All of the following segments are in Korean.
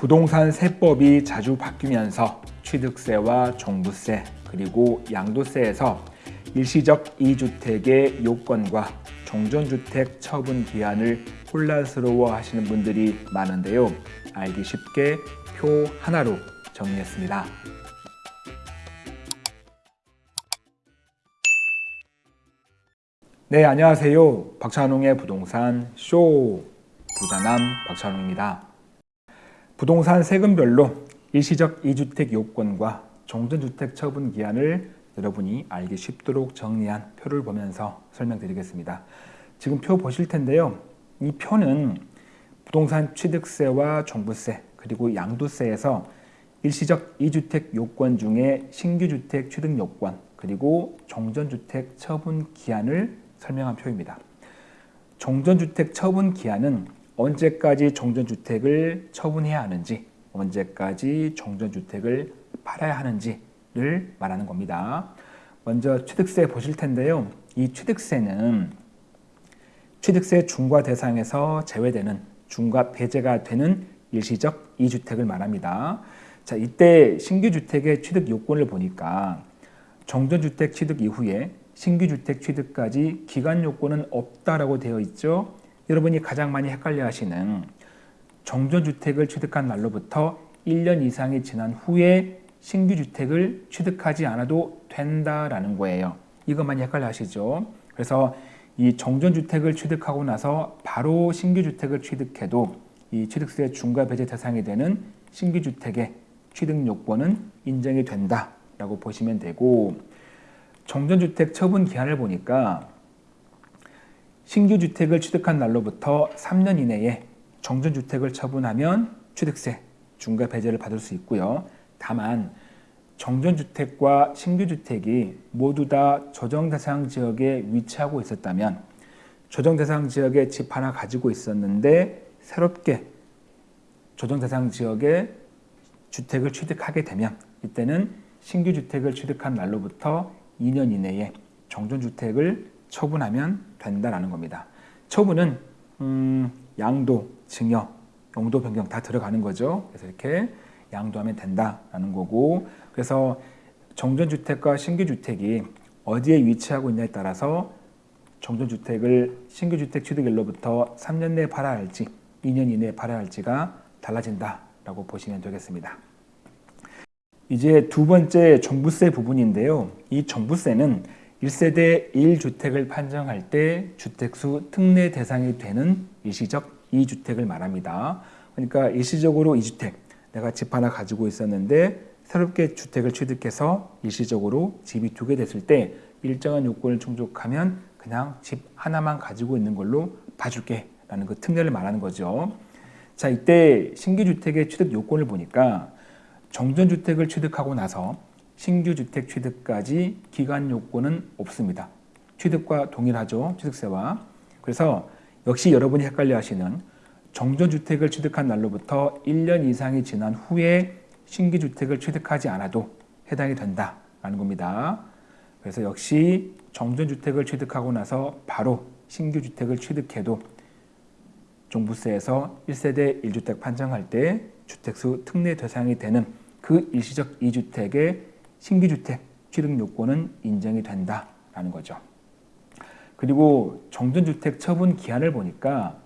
부동산 세법이 자주 바뀌면서 취득세와 종부세 그리고 양도세에서 일시적 이주택의 요건과 종전주택 처분 기한을 혼란스러워 하시는 분들이 많은데요. 알기 쉽게 표 하나로 정리했습니다. 네, 안녕하세요. 박찬웅의 부동산 쇼 부자남 박찬웅입니다. 부동산 세금별로 일시적 이주택 요건과 종전주택 처분 기한을 여러분이 알기 쉽도록 정리한 표를 보면서 설명드리겠습니다. 지금 표 보실 텐데요. 이 표는 부동산 취득세와 종부세 그리고 양도세에서 일시적 이주택 요건 중에 신규주택 취득 요건 그리고 종전주택 처분 기한을 설명한 표입니다. 종전주택 처분 기한은 언제까지 종전주택을 처분해야 하는지 언제까지 종전주택을 팔아야 하는지를 말하는 겁니다. 먼저 취득세 보실 텐데요. 이 취득세는 취득세 중과 대상에서 제외되는 중과 배제가 되는 일시적 이주택을 말합니다. 자, 이때 신규 주택의 취득 요건을 보니까 정전주택 취득 이후에 신규 주택 취득까지 기간 요건은 없다라고 되어 있죠. 여러분이 가장 많이 헷갈려 하시는 정전주택을 취득한 날로부터 1년 이상이 지난 후에 신규 주택을 취득하지 않아도 된다라는 거예요. 이거 많이 헷갈려 하시죠. 그래서 이 정전주택을 취득하고 나서 바로 신규 주택을 취득해도 이 취득세 중과 배제 대상이 되는 신규 주택의 취득 요건은 인정이 된다라고 보시면 되고 정전주택 처분 기한을 보니까 신규 주택을 취득한 날로부터 3년 이내에 정전주택을 처분하면 취득세 중과 배제를 받을 수 있고요. 다만 정전주택과 신규주택이 모두 다 조정대상 지역에 위치하고 있었다면 조정대상 지역에 집 하나 가지고 있었는데 새롭게 조정대상 지역에 주택을 취득하게 되면 이때는 신규 주택을 취득한 날로부터 2년 이내에 정전주택을 처분하면 된다는 겁니다. 처분은 음, 양도, 증여, 용도 변경 다 들어가는 거죠. 그래서 이렇게 양도하면 된다라는 거고 그래서 정전주택과 신규주택이 어디에 위치하고 있냐에 따라서 정전주택을 신규주택 취득일로부터 3년 내에 팔아야 할지 2년 이내에 팔아야 할지가 달라진다라고 보시면 되겠습니다. 이제 두 번째 종부세 부분인데요. 이 종부세는 1세대 1주택을 판정할 때 주택수 특례 대상이 되는 일시적 2주택을 말합니다. 그러니까 일시적으로 2주택, 내가 집 하나 가지고 있었는데 새롭게 주택을 취득해서 일시적으로 집이 두 개 됐을 때 일정한 요건을 충족하면 그냥 집 하나만 가지고 있는 걸로 봐줄게 라는 그 특례를 말하는 거죠. 자 이때 신규주택의 취득 요건을 보니까 정전주택을 취득하고 나서 신규 주택 취득까지 기간 요건은 없습니다. 취득과 동일하죠. 취득세와. 그래서 역시 여러분이 헷갈려 하시는 정전주택을 취득한 날로부터 1년 이상이 지난 후에 신규 주택을 취득하지 않아도 해당이 된다라는 겁니다. 그래서 역시 정전주택을 취득하고 나서 바로 신규 주택을 취득해도 종부세에서 1세대 1주택 판정할 때 주택수 특례 대상이 되는 그 일시적 2주택의 신규주택 취득 요건은 인정이 된다라는 거죠. 그리고 정전주택 처분 기한을 보니까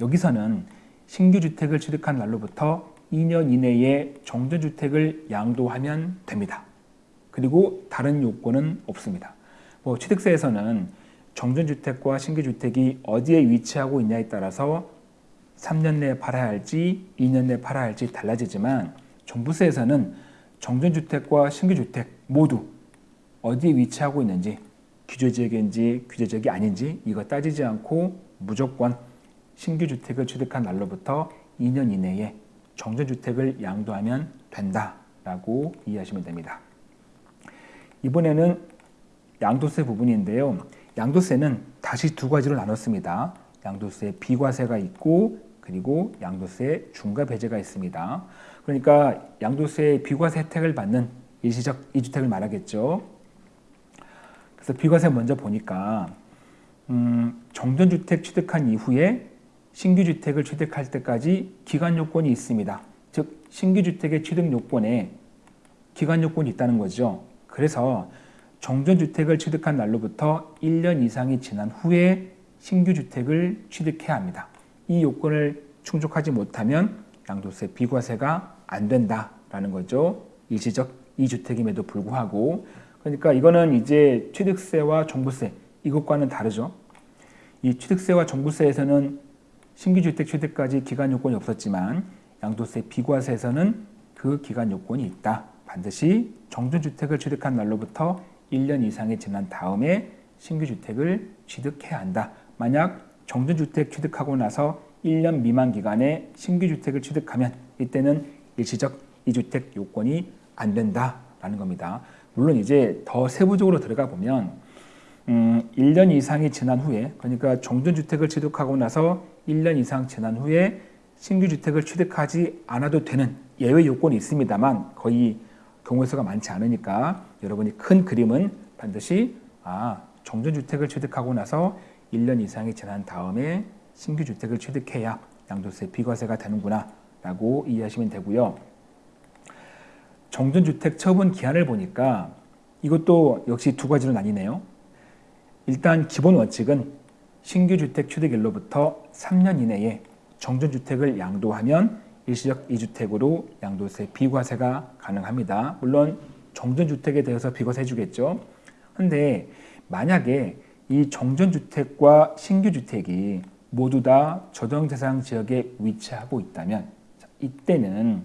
여기서는 신규주택을 취득한 날로부터 2년 이내에 정전주택을 양도하면 됩니다. 그리고 다른 요건은 없습니다. 뭐 취득세에서는 정전주택과 신규주택이 어디에 위치하고 있냐에 따라서 3년 내에 팔아야 할지 2년 내에 팔아야 할지 달라지지만 종부세에서는 정전주택과 신규주택 모두 어디에 위치하고 있는지 규제지역인지 규제지역이 아닌지 이거 따지지 않고 무조건 신규주택을 취득한 날로부터 2년 이내에 정전주택을 양도하면 된다라고 이해하시면 됩니다. 이번에는 양도세 부분인데요. 양도세는 다시 두 가지로 나눴습니다. 양도세 비과세가 있고 그리고 양도세 중과 배제가 있습니다. 그러니까 양도세 비과세 혜택을 받는 일시적 이주택을 말하겠죠. 그래서 비과세 먼저 보니까 음, 정전주택 취득한 이후에 신규 주택을 취득할 때까지 기간 요건이 있습니다. 즉 신규 주택의 취득 요건에 기간 요건이 있다는 거죠. 그래서 정전 주택을 취득한 날로부터 1년 이상이 지난 후에 신규 주택을 취득해야 합니다. 이 요건을 충족하지 못하면 양도세 비과세가 안 된다라는 거죠. 일시적 이주택임에도 불구하고 그러니까 이거는 이제 취득세와 종부세 이것과는 다르죠. 이 취득세와 종부세에서는 신규 주택 취득까지 기간 요건이 없었지만 양도세 비과세에서는 그 기간 요건이 있다. 반드시 정전주택을 취득한 날로부터 1년 이상이 지난 다음에 신규 주택을 취득해야 한다. 만약 정전주택 취득하고 나서 1년 미만 기간에 신규 주택을 취득하면 이때는 일시적 이주택 요건이 안 된다라는 겁니다. 물론 이제 더 세부적으로 들어가 보면 음, 1년 이상이 지난 후에 그러니까 정전주택을 취득하고 나서 1년 이상 지난 후에 신규 주택을 취득하지 않아도 되는 예외 요건이 있습니다만 거의 경우 수가 많지 않으니까 여러분이 큰 그림은 반드시 아 정전주택을 취득하고 나서 1년 이상이 지난 다음에 신규 주택을 취득해야 양도세 비과세가 되는구나 라고 이해하시면 되고요. 정전주택 처분 기한을 보니까 이것도 역시 두 가지로 나뉘네요. 일단 기본 원칙은 신규 주택 취득일로부터 3년 이내에 정전주택을 양도하면 일시적 이주택으로 양도세 비과세가 가능합니다. 물론 정전주택에 대해서 비과세 해주겠죠. 근데 만약에 이 정전주택과 신규주택이 모두 다 조정대상 지역에 위치하고 있다면 이때는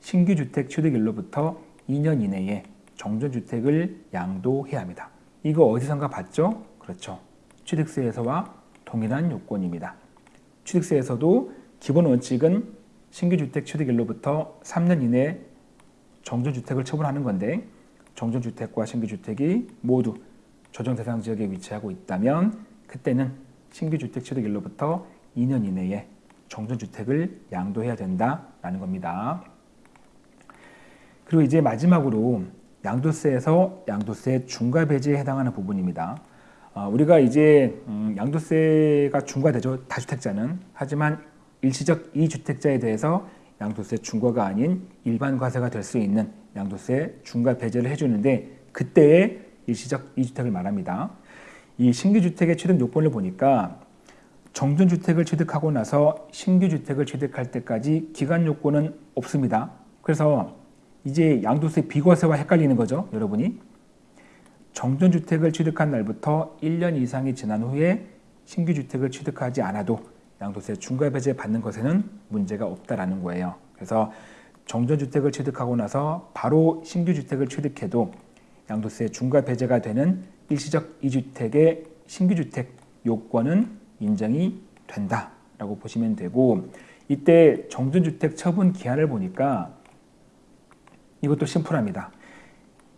신규주택 취득일로부터 2년 이내에 정전주택을 양도해야 합니다. 이거 어디선가 봤죠? 그렇죠. 취득세에서와 동일한 요건입니다. 취득세에서도 기본 원칙은 신규주택 취득일로부터 3년 이내 정전주택을 처분하는 건데 정전주택과 신규주택이 모두 조정 대상 지역에 위치하고 있다면 그때는 신규 주택 취득일로부터 2년 이내에 정전주택을 양도해야 된다라는 겁니다. 그리고 이제 마지막으로 양도세에서 양도세 중과 배제에 해당하는 부분입니다. 어, 우리가 이제 음, 양도세가 중과되죠. 다주택자는. 하지만 일시적 이주택자에 대해서 양도세 중과가 아닌 일반 과세가 될 수 있는 양도세 중과 배제를 해주는데 그때의 일시적 이주택을 말합니다. 이 신규 주택의 취득 요건을 보니까 정전 주택을 취득하고 나서 신규 주택을 취득할 때까지 기간 요건은 없습니다. 그래서 이제 양도세 비과세와 헷갈리는 거죠, 여러분이. 정전 주택을 취득한 날부터 1년 이상이 지난 후에 신규 주택을 취득하지 않아도 양도세 중과 배제 받는 것에는 문제가 없다라는 거예요. 그래서 정전 주택을 취득하고 나서 바로 신규 주택을 취득해도 양도세 중과 배제가 되는 일시적 이주택의 신규 주택 요건은 인정이 된다라고 보시면 되고 이때 정전주택 처분 기한을 보니까 이것도 심플합니다.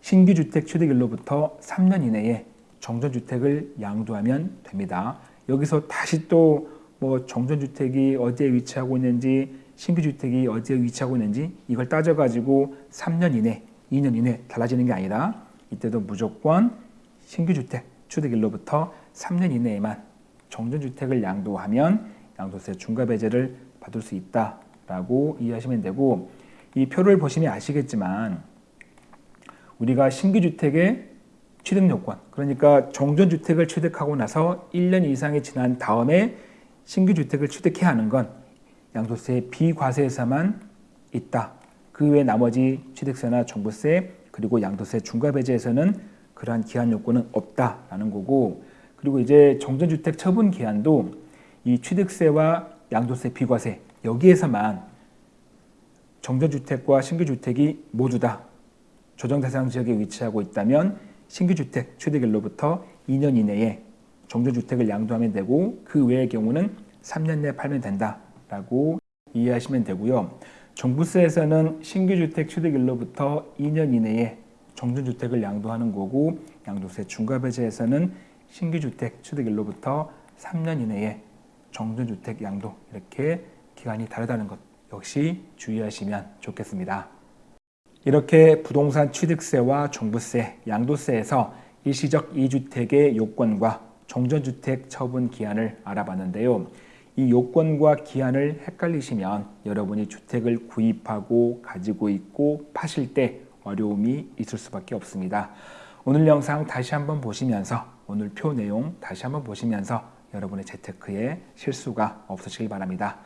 신규 주택 취득일로부터 3년 이내에 정전주택을 양도하면 됩니다. 여기서 다시 또 뭐 정전주택이 어디에 위치하고 있는지 신규 주택이 어디에 위치하고 있는지 이걸 따져가지고 3년 이내, 2년 이내 달라지는 게 아니라 이때도 무조건 신규 주택 취득일로부터 3년 이내에만 정전주택을 양도하면 양도세 중과 배제를 받을 수 있다라고 이해하시면 되고 이 표를 보시면 아시겠지만 우리가 신규주택의 취득 요건 그러니까 정전주택을 취득하고 나서 1년 이상이 지난 다음에 신규주택을 취득해야 하는 건 양도세 비과세에서만 있다. 그 외 나머지 취득세나 종부세 그리고 양도세 중과 배제에서는 그러한 기한 요건은 없다라는 거고 그리고 이제 정전주택 처분 기한도 이 취득세와 양도세 비과세 여기에서만 정전주택과 신규주택이 모두 다 조정대상 지역에 위치하고 있다면 신규주택 취득일로부터 2년 이내에 정전주택을 양도하면 되고 그 외의 경우는 3년 내에 팔면 된다라고 이해하시면 되고요. 종부세에서는 신규주택 취득일로부터 2년 이내에 정전주택을 양도하는 거고 양도세 중과배제에서는 신규주택 취득일로부터 3년 이내에 정전주택 양도 이렇게 기간이 다르다는 것 역시 주의하시면 좋겠습니다. 이렇게 부동산 취득세와 종부세, 양도세에서 일시적 2주택의 요건과 정전주택 처분 기한을 알아봤는데요. 이 요건과 기한을 헷갈리시면 여러분이 주택을 구입하고 가지고 있고 파실 때 어려움이 있을 수밖에 없습니다. 오늘 영상 다시 한번 보시면서 오늘 표 내용 다시 한번 보시면서 여러분의 재테크에 실수가 없으시길 바랍니다.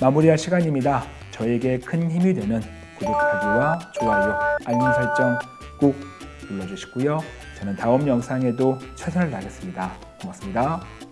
마무리할 시간입니다. 저에게 큰 힘이 되는 구독하기와 좋아요, 알림 설정 꾹 눌러주시고요. 저는 다음 영상에도 최선을 다하겠습니다. 고맙습니다.